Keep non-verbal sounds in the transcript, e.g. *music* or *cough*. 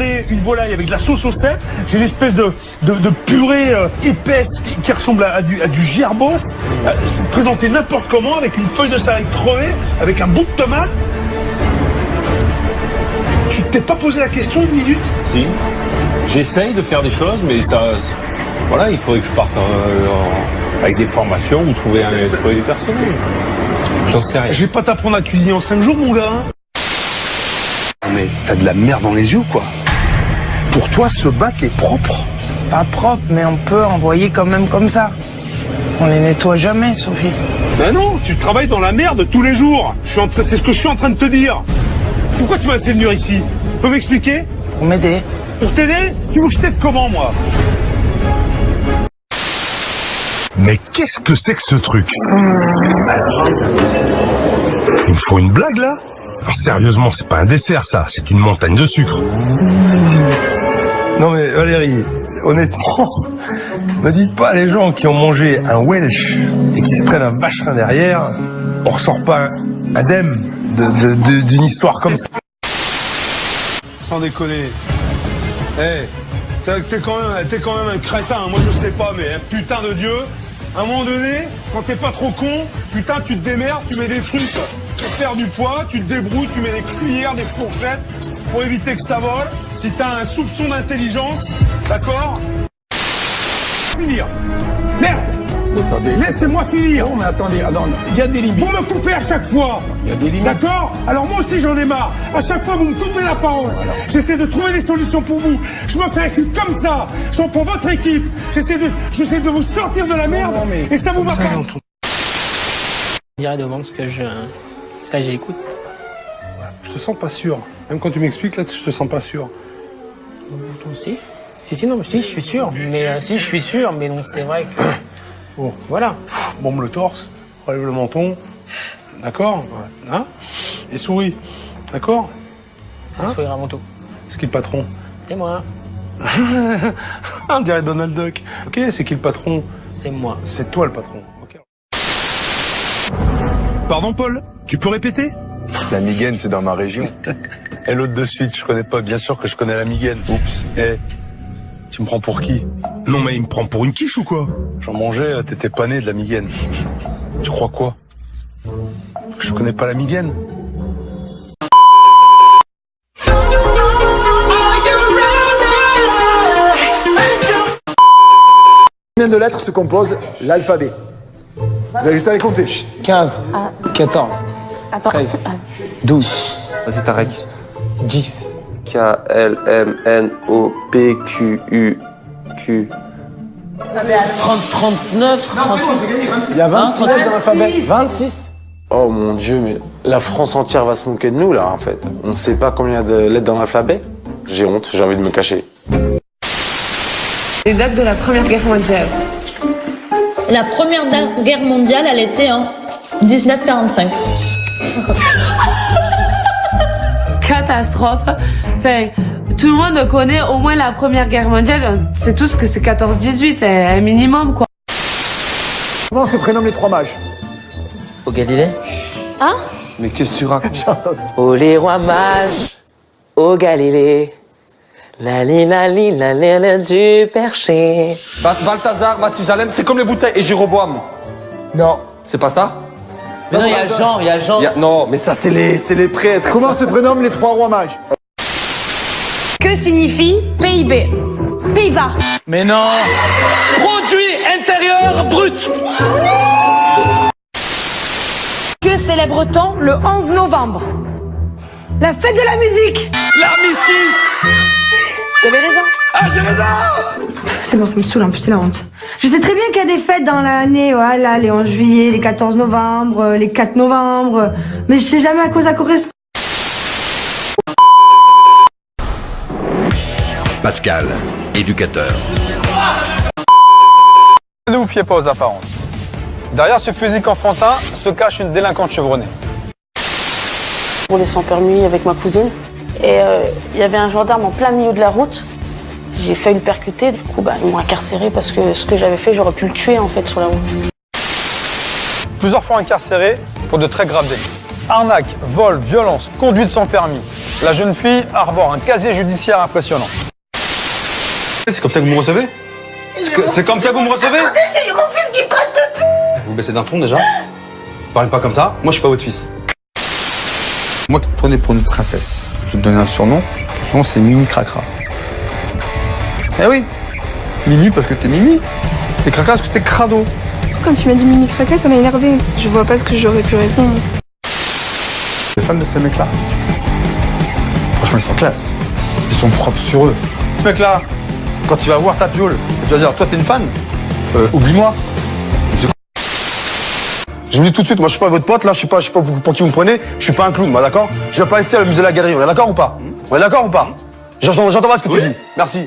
une volaille avec de la sauce au cèpe. J'ai une espèce de, de, de purée euh, épaisse qui, qui ressemble à, à du, à du gerbos, euh, présenté n'importe comment avec une feuille de salade crevée, avec un bout de tomate. Tu t'es pas posé la question une minute? Si. J'essaye de faire des choses, mais ça. Voilà, il faudrait que je parte euh, avec des formations ou trouver, un, trouver du personnel. J'en sais rien. Je vais pas t'apprendre à cuisiner en 5 jours, mon gars. hein. Mais t'as de la merde dans les yeux, quoi. Pour toi, ce bac est propre. Pas propre, mais on peut envoyer quand même comme ça. On les nettoie jamais, Sophie. Ben non, tu travailles dans la merde tous les jours. Je suis en train- c'est ce que je suis en train de te dire. Pourquoi tu m'as fait venir ici? Tu peux m'expliquer? Pour m'aider. Pour t'aider? Tu veux que je t'aide comment, moi? Mais qu'est-ce que c'est que ce truc? Il me faut une blague là? Non, Sérieusement, c'est pas un dessert ça, c'est une montagne de sucre. Non mais Valérie, honnêtement, me dites pas les gens qui ont mangé un Welsh et qui se prennent un vacherin derrière, on ressort pas indemne de- de- de- d'une histoire comme ça. Sans déconner. Eh, t'es t'es quand, quand même un crétin, moi je sais pas, mais hein, putain de Dieu, à un moment donné, quand t'es pas trop con, putain tu te démerdes, tu mets des trucs pour faire du poids, tu te débrouilles, tu mets des cuillères, des fourchettes, pour éviter que ça vole. Si t'as un soupçon d'intelligence, d'accord Finir. Merde Attendez. Laissez-moi finir Non mais attendez, attends, il y a des limites. Vous me coupez à chaque fois Il y a des limites. D'accord Alors moi aussi j'en ai marre. À chaque fois vous me coupez la parole. J'essaie de trouver des solutions pour vous. Je me fais un cul comme ça. J'en prends votre équipe. J'essaie de, j'essaie de vous sortir de la merde. non, mais et ça vous va pas. Je dirais devant ce que je. Ça, j'écoute. Je te sens pas sûr. Même quand tu m'expliques là, je te sens pas sûr. Toi aussi Si, si, non, mais si, je suis sûr. Mais euh, si, je suis sûr, mais non, c'est vrai que. *coughs* Oh. Voilà. Bombe le torse, relève le menton. D'accord? Hein? Et souris. D'accord? Hein? Sourire avant tout. C'est qui le patron? C'est moi. *laughs* On dirait Donald Duck. Ok, c'est qui le patron? C'est moi. C'est toi le patron. Ok. Pardon Paul, tu peux répéter? La migaine, c'est dans ma région. *laughs* Et l'autre de suite, je connais pas, bien sûr que je connais la migaine. Oups. Eh, tu me prends pour qui? Non mais il me prend pour une quiche ou quoi? J'en mangeais, euh, t'étais pas né de la migaine. Tu crois quoi? Je connais pas la migaine Combien de lettres se compose l'alphabet? Vous avez juste à les compter. 15, 14, 13, 12. Vas-y, t'arrêtes. 10. K, L, M, N, O, P, Q, U, Q. 30, 39, 38. Il y a 26 lettres dans l'alphabet. 26 Oh mon dieu, mais la France entière va se moquer de nous là en fait. On ne sait pas combien il y a de lettres dans l'alphabet. J'ai honte, j'ai envie de me cacher. Les dates de la Première Guerre mondiale. La première guerre mondiale, elle était en 1945. *laughs* Catastrophe. Enfin, tout le monde connaît au moins la Première Guerre mondiale. C'est tout ce que c'est 14-18, un minimum quoi. Comment se prénomment les trois mages? Au Galilée? Hein Mais qu'est-ce que tu racontes? Oh les rois mages, au Galilée. La li la li la li la du perché. Balthazar, Mathusalem, c'est comme les bouteilles et Jéroboam. Non. C'est pas ça? Mais non, il y a Jean, il y a Jean. Y a- Non, mais ça c'est les, c'est les prêtres. Comment se prénomment les trois rois mages Que signifie PIB Pays-Bas. Mais non Produit intérieur brut Que célèbre-t-on le 11 novembre? La fête de la musique L'armistice J'avais raison. Ah, j'ai raison C'est bon, ça me saoule un peu, c'est la honte. Je sais très bien qu'il y a des fêtes dans l'année, voilà, les 11 juillet, les 14 novembre, les 4 novembre, mais je sais jamais à quoi ça correspond. Pascal, éducateur. Ne vous fiez pas aux apparences. Derrière ce physique enfantin se cache une délinquante chevronnée. Je roulais sans permis avec ma cousine. Et euh, il y avait un gendarme en plein milieu de la route. J'ai failli le percuter. Du coup, bah, ils m'ont incarcéré parce que ce que j'avais fait, j'aurais pu le tuer en fait sur la route. Plusieurs fois incarcérée pour de très graves délits. Arnaque, vol, violence, conduite sans permis. La jeune fille arbore un casier judiciaire impressionnant. C'est comme ça que vous me recevez C'est comme ça que vous me recevez c'est mon fils qui traite de p. Vous baissez d'un ton déjà Parlez pas comme ça, moi je suis pas votre fils. Moi qui te prenais pour une princesse, je vais te donner un surnom. Ton surnom c'est Mimi Cracra. Eh oui Mimi parce que t'es Mimi. Et Cracra parce que t'es crado. Quand tu m'as dit Mimi Craca, ça m'a énervé. Je vois pas ce que j'aurais pu répondre. T'es fan de ces mecs-là Franchement, ils sont classe. Ils sont propres sur eux. Ce mec-là, quand tu vas voir ta piole, tu vas dire, toi, t'es une fan Euh, Oublie-moi. Je vous dis tout de suite, moi, je suis pas votre pote, là, je sais pas, je sais pas pour, qui vous me prenez, je suis pas un clown, moi, d'accord? Je vais pas ici à le musée de la galerie, on est d'accord ou pas? On est d'accord ou pas? J'entends j'entends pas ce que tu dis. Merci.